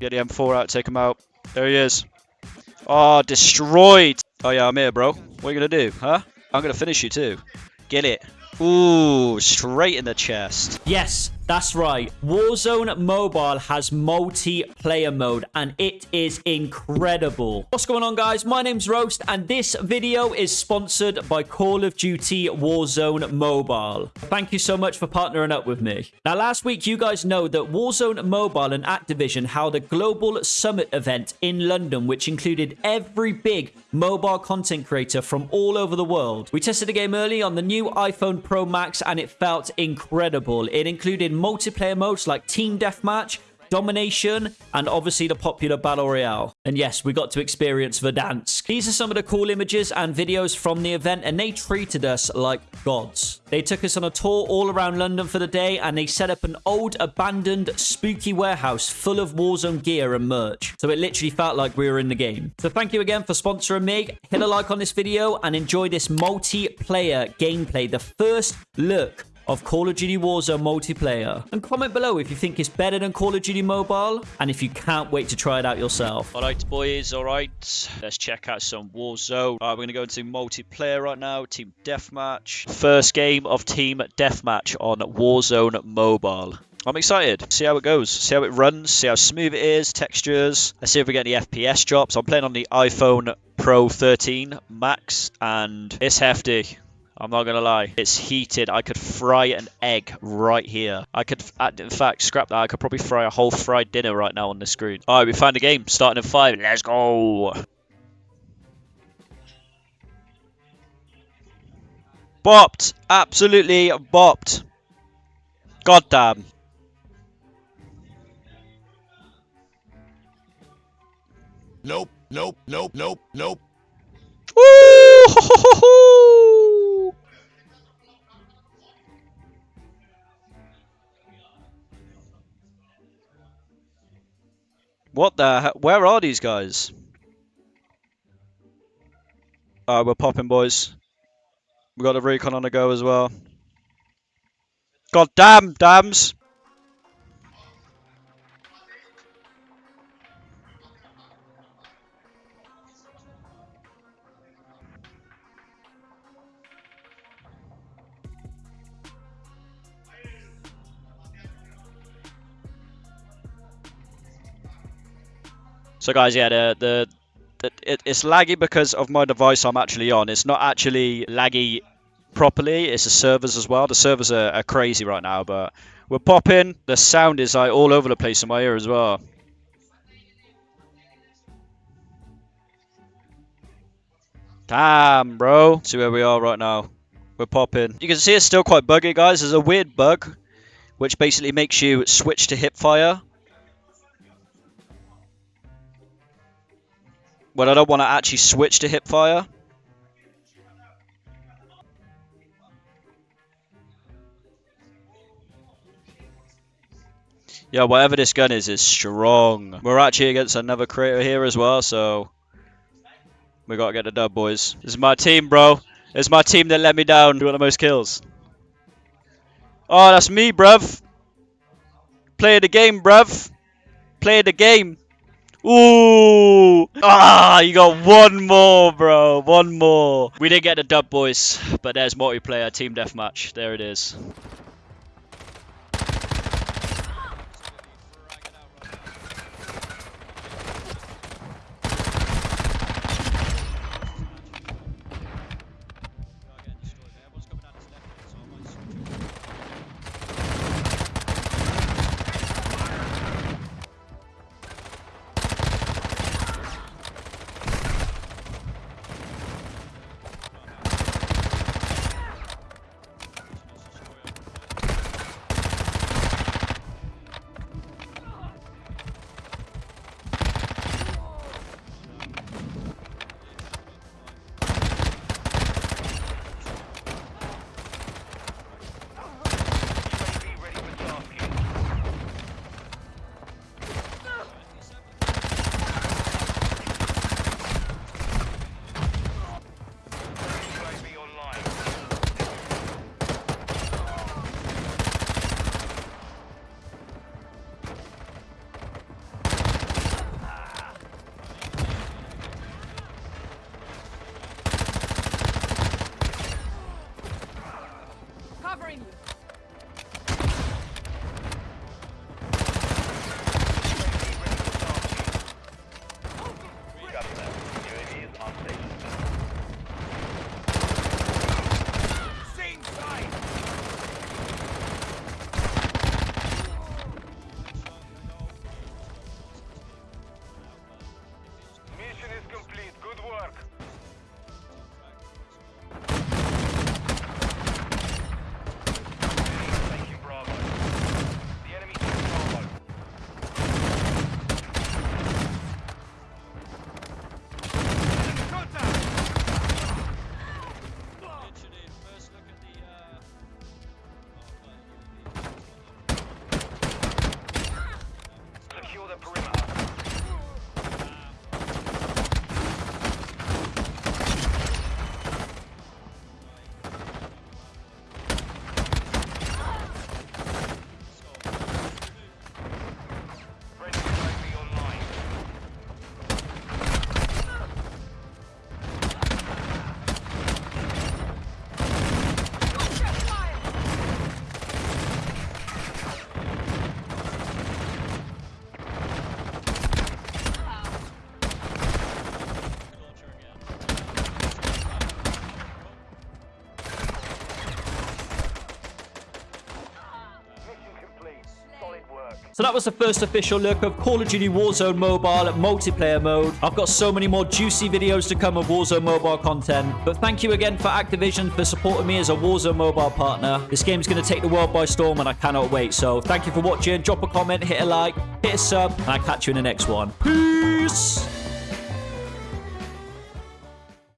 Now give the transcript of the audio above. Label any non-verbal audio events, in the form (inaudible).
Get the M4 out, take him out. There he is. Oh, destroyed. Oh, yeah, I'm here, bro. What are you to do, huh? I'm to finish you, too. Get it. Ooh, straight in the chest. Yes, that's right. Warzone Mobile has multiplayer mode and it is incredible. What's going on guys? My name's Roast and this video is sponsored by Call of Duty Warzone Mobile. Thank you so much for partnering up with me. Now last week you guys know that Warzone Mobile and Activision held a global summit event in London which included every big mobile content creator from all over the world. We tested the game early on the new iPhone Pro Max and it felt incredible. It included multiplayer modes like Team Deathmatch, Domination, and obviously the popular Battle Royale. And yes, we got to experience Verdansk. These are some of the cool images and videos from the event, and they treated us like gods. They took us on a tour all around London for the day, and they set up an old, abandoned, spooky warehouse full of Warzone gear and merch. So it literally felt like we were in the game. So thank you again for sponsoring me. Hit a like on this video and enjoy this multiplayer gameplay. The first look of Call of Duty Warzone multiplayer. And comment below if you think it's better than Call of Duty Mobile and if you can't wait to try it out yourself. Alright boys, alright. Let's check out some Warzone. Alright, we're going to go into multiplayer right now. Team Deathmatch. First game of Team Deathmatch on Warzone Mobile. I'm excited. See how it goes. See how it runs. See how smooth it is. Textures. Let's see if we get any FPS drops. I'm playing on the iPhone Pro 13 Max and it's hefty. I'm not gonna lie. It's heated. I could fry an egg right here. I could, uh, in fact, scrap that. I could probably fry a whole fried dinner right now on the screen. All right, we found a game. Starting in five. Let's go. Bopped. Absolutely bopped. God damn. Nope, nope, nope, nope, nope. Woo! (laughs) What the Where are these guys? Alright, we're popping, boys. We got a recon on the go as well. God damn, dams! So guys, yeah, the, the, the it, it's laggy because of my device I'm actually on. It's not actually laggy properly. It's the servers as well. The servers are, are crazy right now, but we're popping. The sound is like all over the place in my ear as well. Damn, bro. See where we are right now. We're popping. You can see it's still quite buggy, guys. There's a weird bug, which basically makes you switch to hip fire. But I don't want to actually switch to hipfire. Yeah, whatever this gun is, is strong. We're actually against another creator here as well, so... We gotta get the dub, boys. This is my team, bro. It's my team that let me down. Who got the most kills? Oh, that's me, bruv. Play the game, bruv. Play the game. Ooh! Ah, you got one more, bro. One more. We didn't get the dub, boys, but there's multiplayer team deathmatch. There it is. So that was the first official look of Call of Duty Warzone Mobile multiplayer mode. I've got so many more juicy videos to come of Warzone Mobile content. But thank you again for Activision for supporting me as a Warzone Mobile partner. This game's going to take the world by storm and I cannot wait. So thank you for watching. Drop a comment, hit a like, hit a sub, and I'll catch you in the next one. Peace!